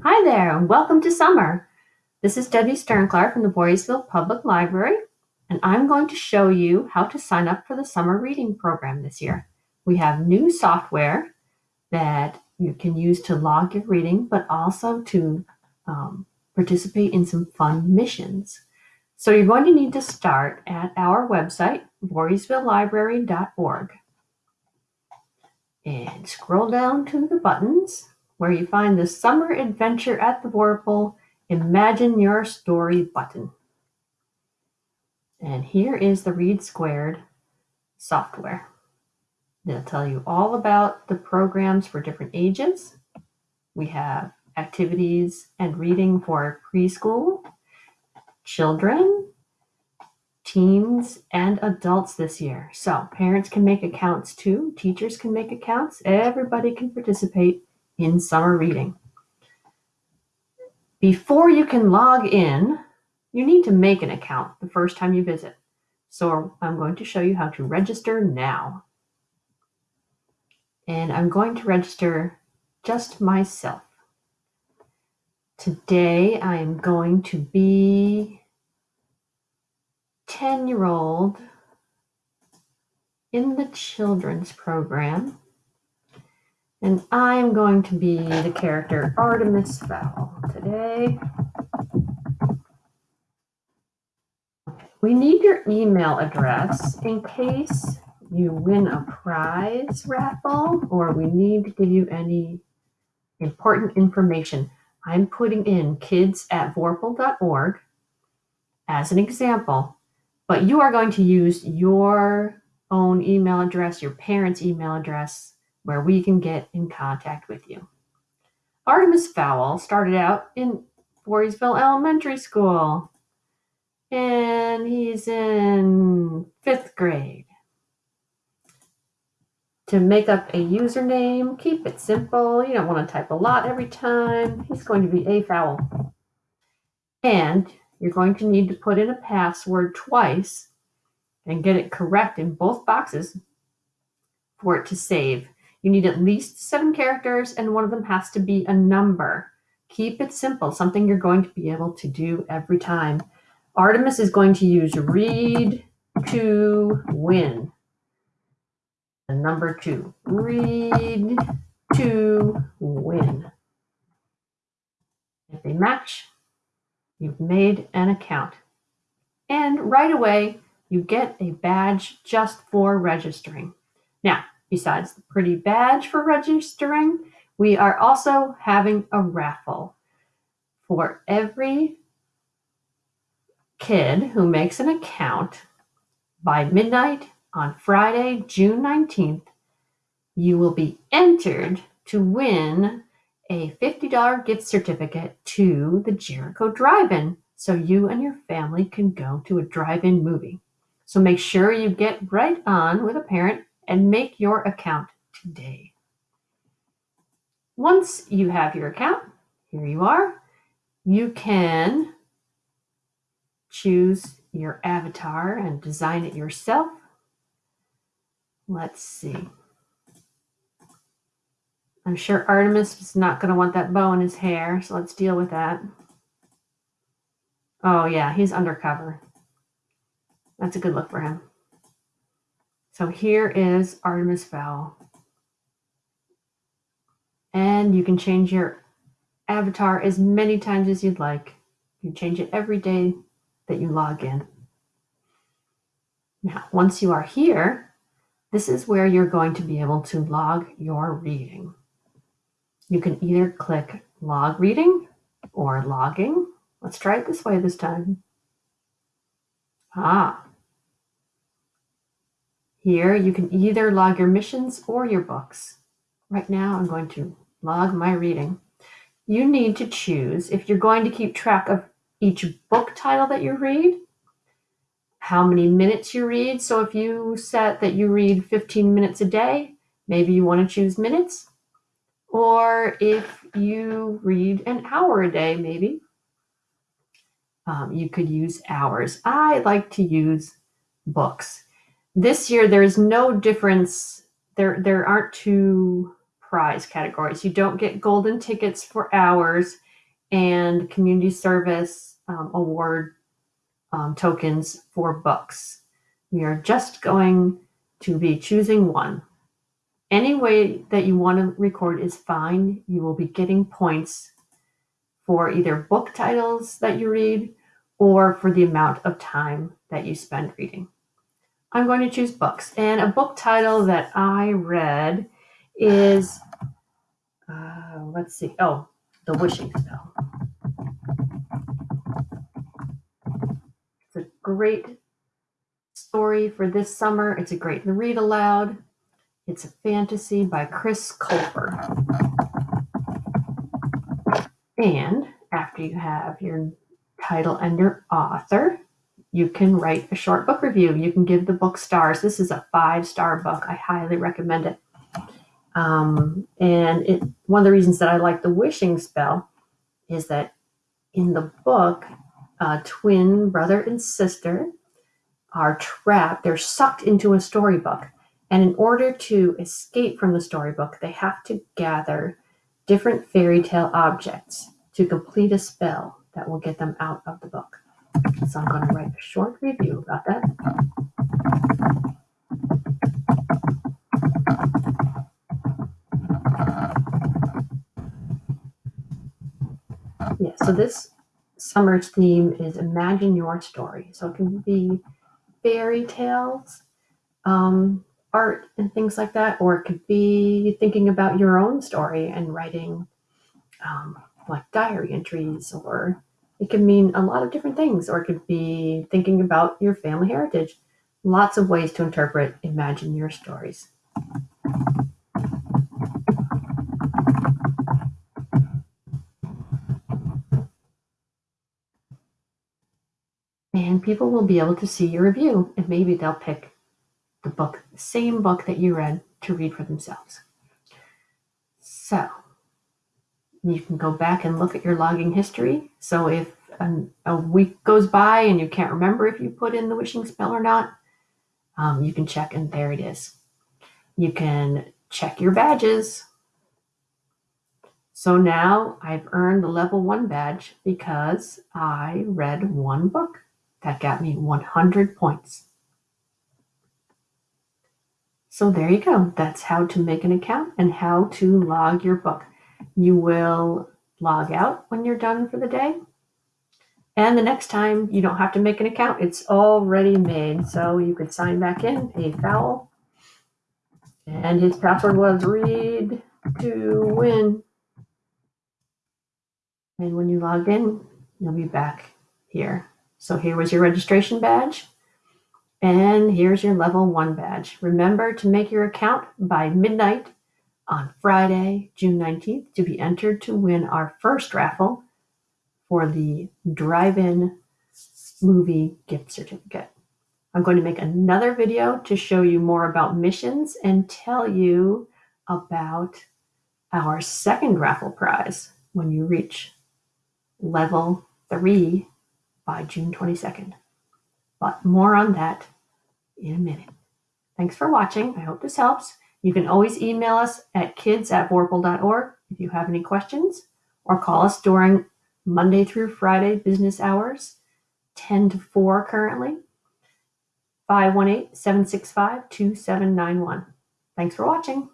Hi there, and welcome to summer. This is Debbie Sternclar from the Voorheesville Public Library, and I'm going to show you how to sign up for the summer reading program this year. We have new software that you can use to log your reading, but also to um, participate in some fun missions. So you're going to need to start at our website, voorheesvillelibrary.org, and scroll down to the buttons where you find the Summer Adventure at the Vorpal Imagine Your Story button. And here is the Read Squared software. They'll tell you all about the programs for different ages. We have activities and reading for preschool, children, teens, and adults this year. So parents can make accounts too, teachers can make accounts, everybody can participate in summer reading. Before you can log in, you need to make an account the first time you visit. So I'm going to show you how to register now. And I'm going to register just myself. Today I am going to be 10 year old in the children's program and I'm going to be the character Artemis Fowl today. We need your email address in case you win a prize raffle or we need to give you any important information. I'm putting in kids at vorpal.org as an example, but you are going to use your own email address, your parents' email address where we can get in contact with you. Artemis Fowl started out in Voorheesville Elementary School, and he's in fifth grade. To make up a username, keep it simple. You don't want to type a lot every time. He's going to be a fowl. And you're going to need to put in a password twice and get it correct in both boxes for it to save. You need at least seven characters, and one of them has to be a number. Keep it simple, something you're going to be able to do every time. Artemis is going to use read to win. And number two, read to win. If they match, you've made an account. And right away, you get a badge just for registering. Now, Besides the pretty badge for registering, we are also having a raffle. For every kid who makes an account by midnight on Friday, June 19th, you will be entered to win a $50 gift certificate to the Jericho Drive-In so you and your family can go to a drive-in movie. So make sure you get right on with a parent and make your account today. Once you have your account, here you are, you can choose your avatar and design it yourself. Let's see. I'm sure Artemis is not going to want that bow in his hair, so let's deal with that. Oh yeah, he's undercover. That's a good look for him. So here is Artemis Fowl. And you can change your avatar as many times as you'd like. You change it every day that you log in. Now, once you are here, this is where you're going to be able to log your reading. You can either click log reading or logging. Let's try it this way this time. Ah, here you can either log your missions or your books. Right now I'm going to log my reading. You need to choose if you're going to keep track of each book title that you read, how many minutes you read. So if you set that you read 15 minutes a day, maybe you want to choose minutes. Or if you read an hour a day, maybe um, you could use hours. I like to use books this year there's no difference. There there aren't two prize categories. You don't get golden tickets for hours and community service um, award um, tokens for books. We are just going to be choosing one. Any way that you want to record is fine. You will be getting points for either book titles that you read or for the amount of time that you spend reading. I'm going to choose books. And a book title that I read is, uh, let's see, oh, The Wishing Spell. It's a great story for this summer. It's a great read aloud. It's a fantasy by Chris Colfer. And after you have your title and your author, you can write a short book review. You can give the book stars. This is a five star book. I highly recommend it. Um, and it, one of the reasons that I like The Wishing Spell is that in the book, a twin brother and sister are trapped, they're sucked into a storybook. And in order to escape from the storybook, they have to gather different fairy tale objects to complete a spell that will get them out of the book. So I'm going to write a short review about that. Yeah, so this summer's theme is imagine your story. So it can be fairy tales, um, art, and things like that, or it could be thinking about your own story and writing um, like diary entries, or it can mean a lot of different things, or it could be thinking about your family heritage. Lots of ways to interpret imagine your stories. and people will be able to see your review and maybe they'll pick the book the same book that you read to read for themselves so you can go back and look at your logging history so if an, a week goes by and you can't remember if you put in the wishing spell or not um, you can check and there it is you can check your badges so now I've earned the level one badge because I read one book. That got me 100 points. So there you go. That's how to make an account and how to log your book. You will log out when you're done for the day. And the next time you don't have to make an account. It's already made. So you could sign back in, pay foul. And his password was read to win. And when you log in, you'll be back here. So here was your registration badge. And here's your level one badge. Remember to make your account by midnight on Friday, June 19th to be entered to win our first raffle for the drive-in movie gift certificate. I'm going to make another video to show you more about missions and tell you about our second raffle prize when you reach level three by June 22nd. But more on that in a minute. Thanks for watching. I hope this helps. You can always email us at kids at vorpal.org if you have any questions, or call us during Monday through Friday business hours, 10 to 4 currently, 518 765 2791. Thanks for watching.